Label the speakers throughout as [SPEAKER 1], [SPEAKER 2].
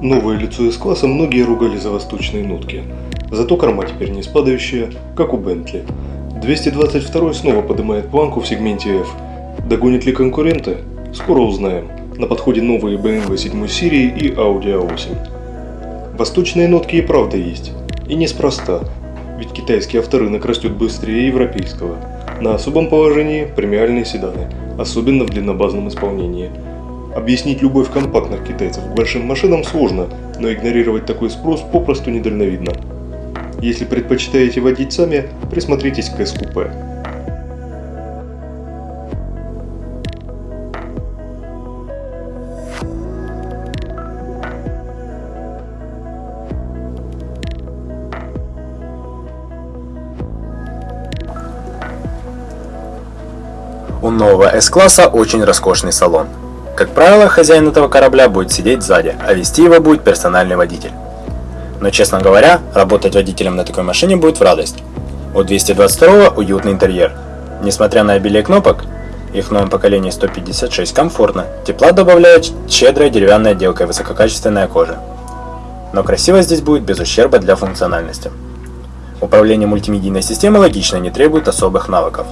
[SPEAKER 1] Новое лицо из класса многие ругали за восточные нотки. Зато корма теперь не спадающая, как у Бентли. 222 снова поднимает планку в сегменте F. Догонит ли конкуренты? Скоро узнаем. На подходе новые BMW 7 серии и Audi A8. Восточные нотки и правда есть. И неспроста, ведь китайский авторынок растет быстрее европейского. На особом положении премиальные седаны, особенно в длиннобазном исполнении – Объяснить любовь компактных китайцев к большим машинам сложно, но игнорировать такой спрос попросту недальновидно. Если предпочитаете водить сами, присмотритесь к S-купе.
[SPEAKER 2] У нового S-класса очень роскошный салон. Как правило, хозяин этого корабля будет сидеть сзади, а вести его будет персональный водитель. Но, честно говоря, работать водителем на такой машине будет в радость. У 222 уютный интерьер. Несмотря на обилие кнопок, их в новом поколении 156 комфортно, тепла добавляет щедрая деревянная отделка и высококачественная кожа. Но красиво здесь будет без ущерба для функциональности. Управление мультимедийной системой логично не требует особых навыков.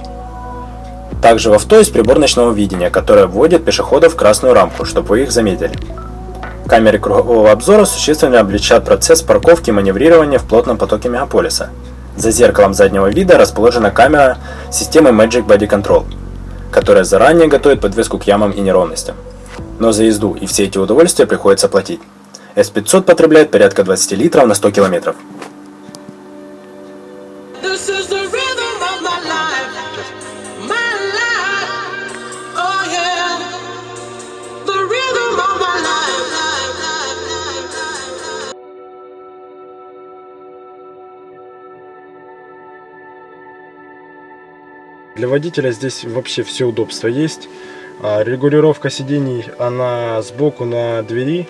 [SPEAKER 2] Также в авто есть прибор ночного видения, который вводит пешеходов в красную рамку, чтобы вы их заметили. Камеры кругового обзора существенно облегчат процесс парковки и маневрирования в плотном потоке мегаполиса. За зеркалом заднего вида расположена камера системы Magic Body Control, которая заранее готовит подвеску к ямам и неровностям. Но за езду и все эти удовольствия приходится платить. S500 потребляет порядка 20 литров на 100 километров.
[SPEAKER 3] Для водителя здесь вообще все удобства есть. А, регулировка сидений, она сбоку на двери.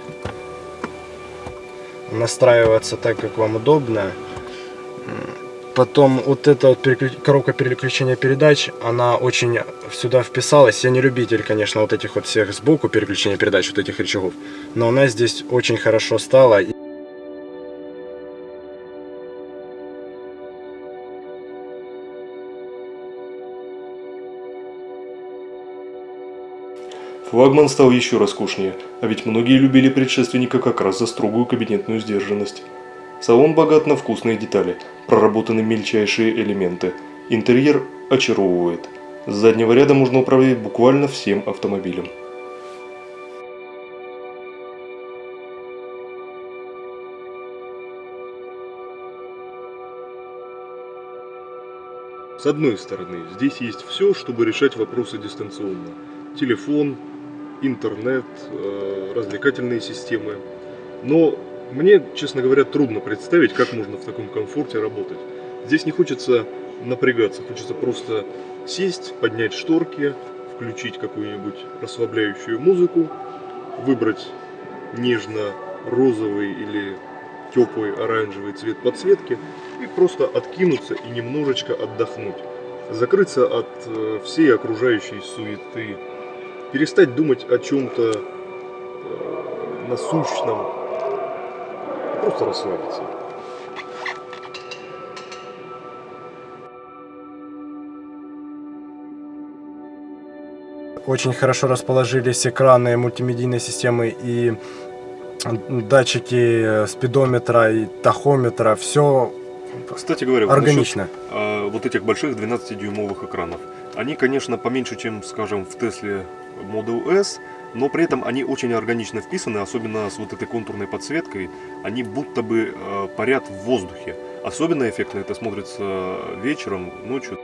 [SPEAKER 3] Настраивается так, как вам удобно. Потом вот эта вот переклю... коробка переключения передач, она очень сюда вписалась. Я не любитель, конечно, вот этих вот всех сбоку переключения передач, вот этих рычагов. Но она здесь очень хорошо стала.
[SPEAKER 1] Флагман стал еще роскошнее, а ведь многие любили предшественника как раз за строгую кабинетную сдержанность. Салон богат на вкусные детали, проработаны мельчайшие элементы. Интерьер очаровывает. С заднего ряда можно управлять буквально всем автомобилем. С одной стороны, здесь есть все, чтобы решать вопросы дистанционно. Телефон, интернет, э, развлекательные системы. Но мне, честно говоря, трудно представить, как можно в таком комфорте работать. Здесь не хочется напрягаться, хочется просто сесть, поднять шторки, включить какую-нибудь расслабляющую музыку, выбрать нежно-розовый или теплый оранжевый цвет подсветки и просто откинуться и немножечко отдохнуть. Закрыться от э, всей окружающей суеты, перестать думать о чем-то э, насущном, просто расслабиться.
[SPEAKER 3] Очень хорошо расположились экраны мультимедийной системы и датчики спидометра и тахометра. Все
[SPEAKER 1] кстати говоря,
[SPEAKER 3] органично.
[SPEAKER 1] Насчет, а, вот этих больших 12-дюймовых экранов. Они, конечно, поменьше, чем, скажем, в Тесле Model S, но при этом они очень органично вписаны, особенно с вот этой контурной подсветкой. Они будто бы э, парят в воздухе. Особенно эффектно это смотрится вечером, ночью.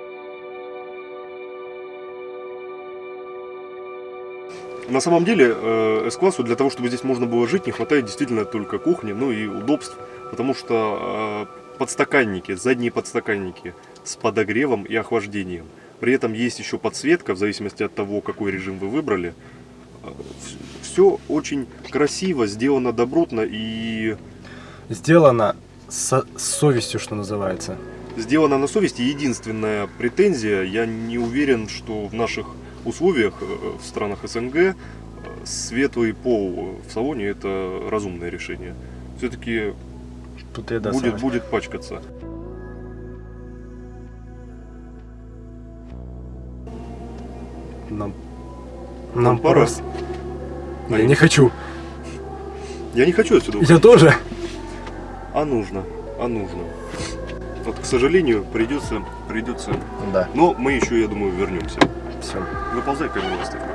[SPEAKER 1] На самом деле, э, S-классу для того, чтобы здесь можно было жить, не хватает действительно только кухни, ну и удобств, потому что э, подстаканники, задние подстаканники с подогревом и охлаждением – при этом есть еще подсветка, в зависимости от того, какой режим вы выбрали. Все очень красиво, сделано добротно и...
[SPEAKER 3] Сделано с совестью, что называется.
[SPEAKER 1] Сделано на совести. Единственная претензия, я не уверен, что в наших условиях, э, в странах СНГ, светлый пол в салоне это разумное решение. Все-таки будет, будет пачкаться.
[SPEAKER 3] Нам,
[SPEAKER 1] Нам
[SPEAKER 3] нам
[SPEAKER 1] пора.
[SPEAKER 3] пора. с- Я не хочу.
[SPEAKER 1] Я не хочу отсюда
[SPEAKER 3] Я
[SPEAKER 1] уходить.
[SPEAKER 3] тоже.
[SPEAKER 1] А нужно, а нужно. Вот, к сожалению, придется, придется.
[SPEAKER 2] Да.
[SPEAKER 1] Но мы еще, я думаю, вернемся.
[SPEAKER 3] Все.
[SPEAKER 1] Выползай камеру выставку.